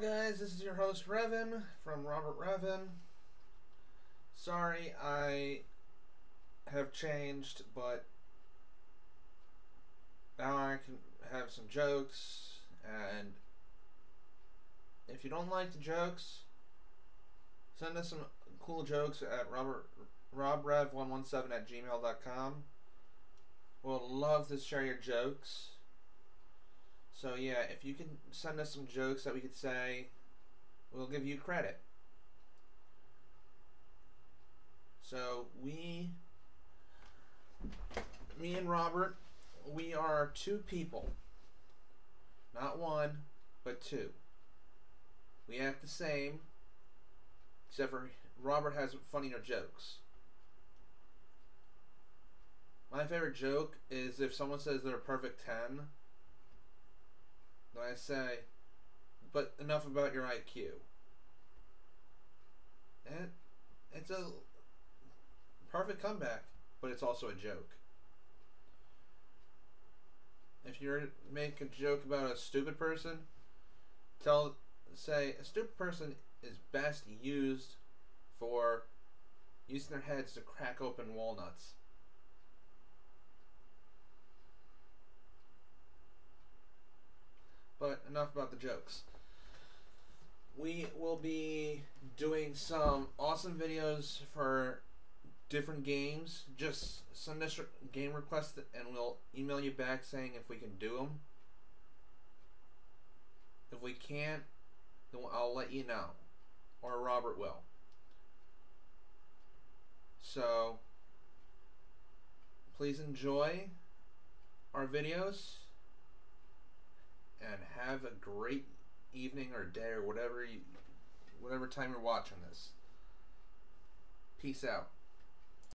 guys, this is your host Revan from Robert Revan. Sorry, I have changed, but now I can have some jokes, and if you don't like the jokes, send us some cool jokes at Robert robrev117 at gmail.com. We'll love to share your jokes. So yeah, if you can send us some jokes that we could say, we'll give you credit. So we, me and Robert, we are two people. Not one, but two. We act the same, except for Robert has funnier jokes. My favorite joke is if someone says they're a perfect 10 I say, but enough about your IQ. And it's a perfect comeback, but it's also a joke. If you make a joke about a stupid person, tell say a stupid person is best used for using their heads to crack open walnuts. But enough about the jokes. We will be doing some awesome videos for different games. Just send us game requests and we'll email you back saying if we can do them. If we can't, then I'll let you know. Or Robert will. So, please enjoy our videos and have a great evening or day or whatever you, whatever time you're watching this. Peace out.